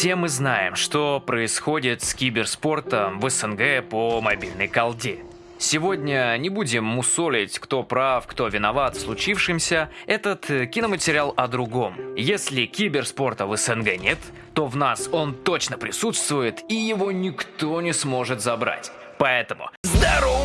Все мы знаем, что происходит с киберспортом в СНГ по мобильной колде. Сегодня не будем мусолить, кто прав, кто виноват в случившемся. Этот э, киноматериал о другом. Если киберспорта в СНГ нет, то в нас он точно присутствует и его никто не сможет забрать. Поэтому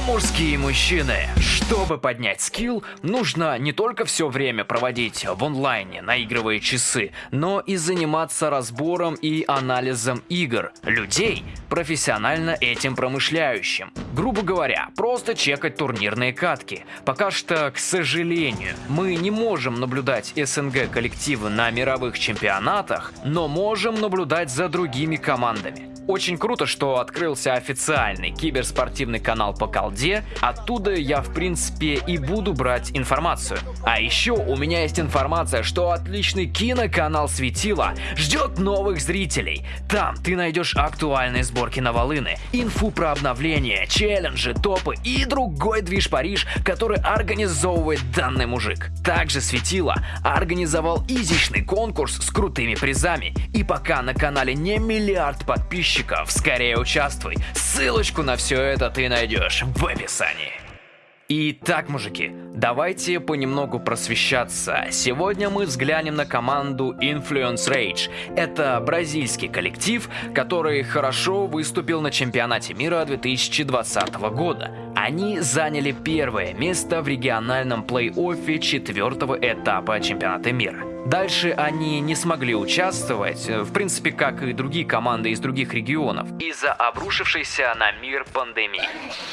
мужские мужчины! Чтобы поднять скилл, нужно не только все время проводить в онлайне, наигрывая часы, но и заниматься разбором и анализом игр, людей, профессионально этим промышляющим. Грубо говоря, просто чекать турнирные катки. Пока что, к сожалению, мы не можем наблюдать СНГ коллективы на мировых чемпионатах, но можем наблюдать за другими командами. Очень круто, что открылся официальный киберспортивный канал по колде. Оттуда я, в принципе, и буду брать информацию. А еще у меня есть информация, что отличный киноканал Светила ждет новых зрителей. Там ты найдешь актуальные сборки на волыны, инфу про обновления, челленджи, топы и другой движ Париж, который организовывает данный мужик. Также Светила организовал изичный конкурс с крутыми призами. И пока на канале не миллиард подписчиков, подписчиков, скорее участвуй. Ссылочку на все это ты найдешь в описании. Итак, мужики, давайте понемногу просвещаться. Сегодня мы взглянем на команду Influence Rage. Это бразильский коллектив, который хорошо выступил на чемпионате мира 2020 года. Они заняли первое место в региональном плей-оффе четвертого этапа чемпионата мира. Дальше они не смогли участвовать, в принципе, как и другие команды из других регионов, из-за обрушившейся на мир пандемии.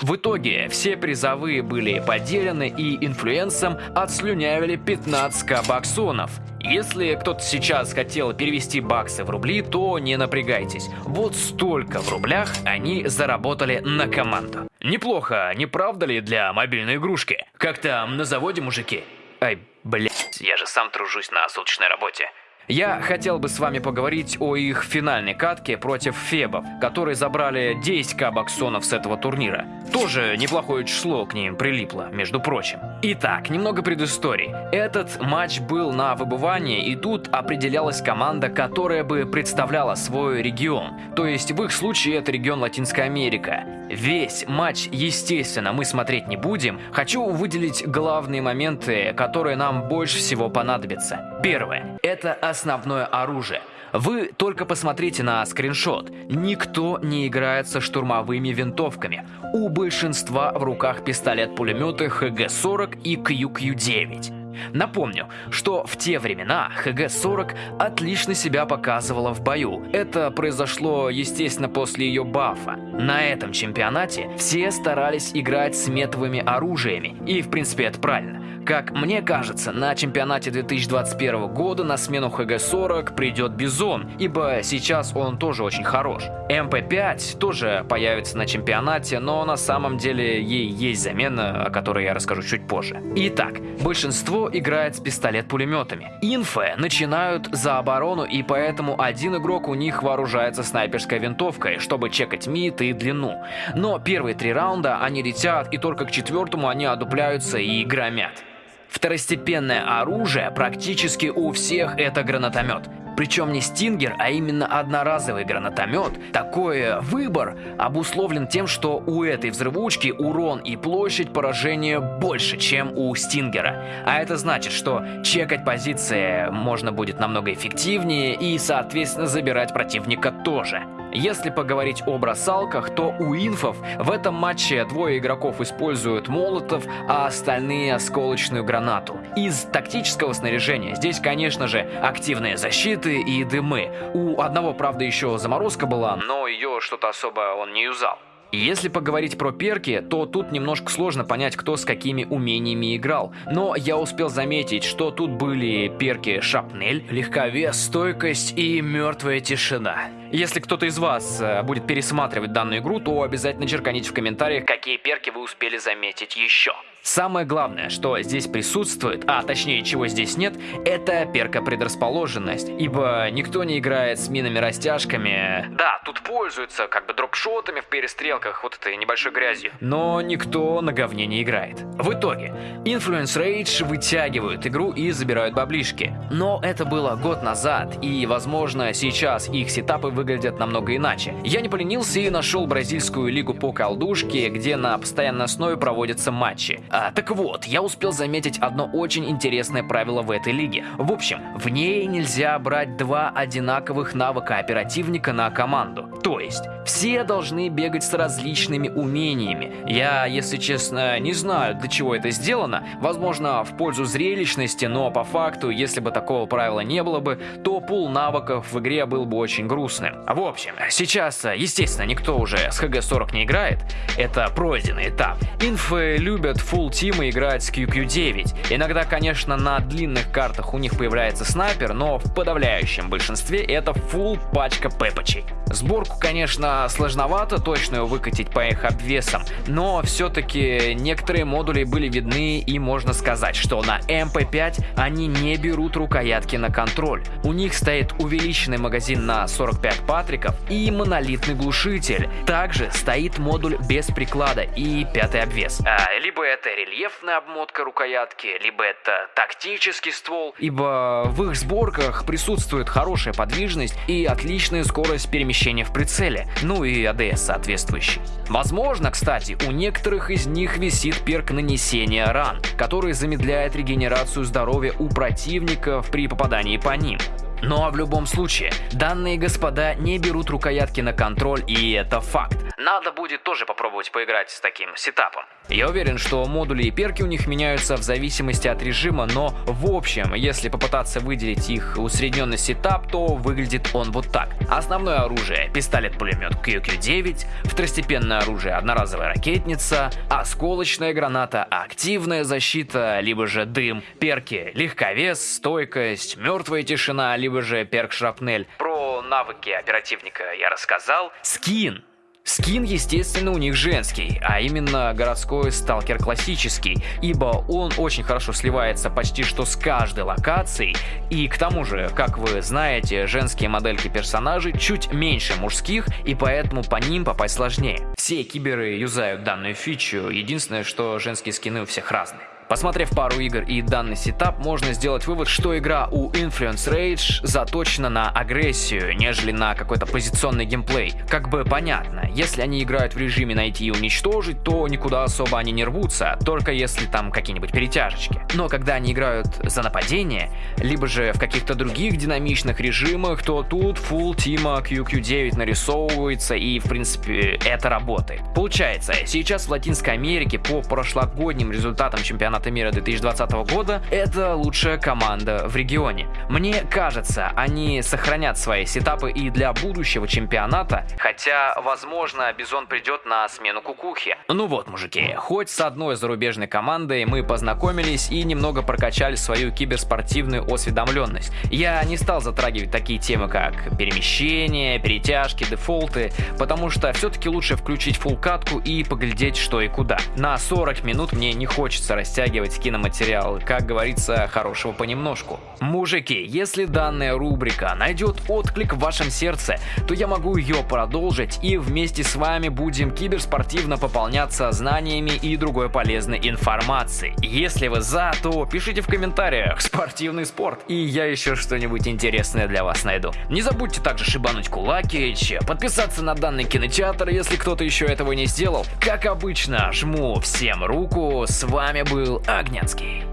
В итоге все призовые были поделены и инфлюенсом отслюнявили 15к баксонов. Если кто-то сейчас хотел перевести баксы в рубли, то не напрягайтесь. Вот столько в рублях они заработали на команду. Неплохо, не правда ли для мобильной игрушки? Как там на заводе, мужики? Ай, блять, я же сам тружусь на суточной работе. Я хотел бы с вами поговорить о их финальной катке против Фебов, которые забрали 10к баксонов с этого турнира. Тоже неплохое число к ним прилипло, между прочим. Итак, немного предыстории. Этот матч был на выбывании, и тут определялась команда, которая бы представляла свой регион. То есть в их случае это регион Латинская Америка. Весь матч, естественно, мы смотреть не будем. Хочу выделить главные моменты, которые нам больше всего понадобятся. Первое. Это основное оружие. Вы только посмотрите на скриншот. Никто не играет со штурмовыми винтовками. У большинства в руках пистолет-пулеметы HG-40 и QQ-9. Напомню, что в те времена HG-40 отлично себя показывала в бою. Это произошло, естественно, после ее бафа. На этом чемпионате все старались играть с метовыми оружиями, и в принципе это правильно. Как мне кажется, на чемпионате 2021 года на смену HG-40 придет Бизон, ибо сейчас он тоже очень хорош. МП-5 тоже появится на чемпионате, но на самом деле ей есть замена, о которой я расскажу чуть позже. Итак, большинство играет с пистолет-пулеметами. Инфы начинают за оборону, и поэтому один игрок у них вооружается снайперской винтовкой, чтобы чекать мид и длину. Но первые три раунда они летят, и только к четвертому они одупляются и громят. Второстепенное оружие практически у всех это гранатомет. Причем не стингер, а именно одноразовый гранатомет. Такой выбор обусловлен тем, что у этой взрывучки урон и площадь поражения больше, чем у стингера. А это значит, что чекать позиции можно будет намного эффективнее и, соответственно, забирать противника тоже. Если поговорить о бросалках, то у инфов в этом матче двое игроков используют молотов, а остальные осколочную гранату. Из тактического снаряжения здесь, конечно же, активные защиты и дымы. У одного, правда, еще заморозка была, но ее что-то особо он не юзал. Если поговорить про перки, то тут немножко сложно понять, кто с какими умениями играл. Но я успел заметить, что тут были перки шапнель, легковес, стойкость и мертвая тишина. Если кто-то из вас э, будет пересматривать данную игру, то обязательно черканите в комментариях, какие перки вы успели заметить еще. Самое главное, что здесь присутствует, а точнее чего здесь нет, это перка предрасположенность, ибо никто не играет с минами-растяжками. Да, тут пользуются как бы дропшотами в перестрелках, вот этой небольшой грязью, но никто на говне не играет. В итоге, Influence Rage вытягивают игру и забирают баблишки. Но это было год назад, и возможно сейчас их сетапы выглядят намного иначе. Я не поленился и нашел бразильскую лигу по колдушке, где на постоянной основе проводятся матчи. А, так вот, я успел заметить одно очень интересное правило в этой лиге. В общем, в ней нельзя брать два одинаковых навыка оперативника на команду. То есть, все должны бегать с различными умениями. Я, если честно, не знаю, для чего это сделано. Возможно, в пользу зрелищности, но по факту, если бы такого правила не было бы, то пул навыков в игре был бы очень грустным. В общем, сейчас, естественно, никто уже с ХГ-40 не играет. Это пройденный этап. Инфы любят Full Team играть с QQ9. Иногда, конечно, на длинных картах у них появляется снайпер, но в подавляющем большинстве это full пачка пепочей. Сборку, конечно, сложновато точно ее выкатить по их обвесам, но все-таки некоторые модули были видны и можно сказать, что на MP5 они не берут рукоятки на контроль. У них стоит увеличенный магазин на 45 патриков и монолитный глушитель. Также стоит модуль без приклада и пятый обвес. А, либо это рельефная обмотка рукоятки, либо это тактический ствол, ибо в их сборках присутствует хорошая подвижность и отличная скорость перемещения в прицеле, ну и АДС соответствующий. Возможно, кстати, у некоторых из них висит перк нанесения ран, который замедляет регенерацию здоровья у противников при попадании по ним. Ну, а в любом случае, данные господа не берут рукоятки на контроль, и это факт. Надо будет тоже попробовать поиграть с таким сетапом. Я уверен, что модули и перки у них меняются в зависимости от режима, но в общем, если попытаться выделить их усредненный сетап, то выглядит он вот так. Основное оружие – пистолет-пулемет QQ-9, второстепенное оружие – одноразовая ракетница, осколочная граната, активная защита, либо же дым, перки – легковес, стойкость, мертвая тишина, либо же перк шрапнель. Про навыки оперативника я рассказал. Скин Скин, естественно, у них женский, а именно городской сталкер классический, ибо он очень хорошо сливается почти что с каждой локацией, и к тому же, как вы знаете, женские модельки персонажей чуть меньше мужских, и поэтому по ним попасть сложнее. Все киберы юзают данную фичу, единственное, что женские скины у всех разные. Посмотрев пару игр и данный сетап, можно сделать вывод, что игра у Influence Rage заточена на агрессию, нежели на какой-то позиционный геймплей. Как бы понятно, если они играют в режиме найти и уничтожить, то никуда особо они не рвутся, только если там какие-нибудь перетяжечки. Но когда они играют за нападение, либо же в каких-то других динамичных режимах, то тут full тима QQ9 нарисовывается и в принципе это работает. Получается, сейчас в Латинской Америке по прошлогодним результатам чемпионата чемпионата мира 2020 года, это лучшая команда в регионе. Мне кажется, они сохранят свои сетапы и для будущего чемпионата, хотя, возможно, Бизон придет на смену Кукухи. Ну вот, мужики, хоть с одной зарубежной командой мы познакомились и немного прокачали свою киберспортивную осведомленность. Я не стал затрагивать такие темы, как перемещение, перетяжки, дефолты, потому что все-таки лучше включить фулкатку и поглядеть что и куда. На 40 минут мне не хочется растягивать растягивать киноматериал, как говорится, хорошего понемножку. Мужики, если данная рубрика найдет отклик в вашем сердце, то я могу ее продолжить и вместе с вами будем киберспортивно пополняться знаниями и другой полезной информацией. Если вы за, то пишите в комментариях «Спортивный спорт» и я еще что-нибудь интересное для вас найду. Не забудьте также шибануть кулаки, подписаться на данный кинотеатр, если кто-то еще этого не сделал. Как обычно, жму всем руку, с вами был Огнянский.